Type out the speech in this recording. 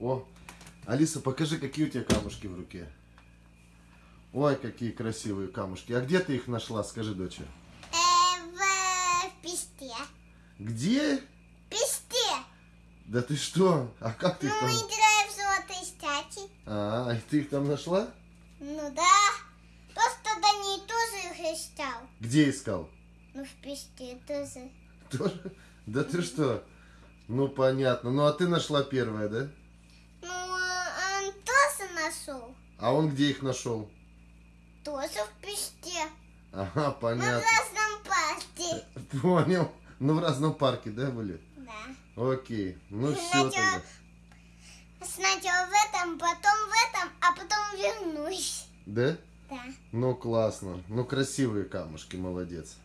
О, Алиса, покажи, какие у тебя камушки в руке. Ой, какие красивые камушки. А где ты их нашла, скажи, доча? Э, в, в песте. Где? Песте. Да ты что? А как ты их Ну, там... мы играем в золотые стати. А, и ты их там нашла? Ну да. Просто Данил тоже их искал. Где искал? Ну, в песте тоже. Тоже? Да ты что? Ну, понятно. Ну, а ты нашла первая, да? Ну, а он тоже нашел. А он где их нашел? Тоже в песте. Ага, Мы в понятно. разном парке. Понял. Ну, в разном парке, да, были? Да. Окей. Ну, все Сначала- тогда. Сначала в этом, потом в этом, а потом вернусь. Да? Да. Ну, классно. Ну, красивые камушки, молодец.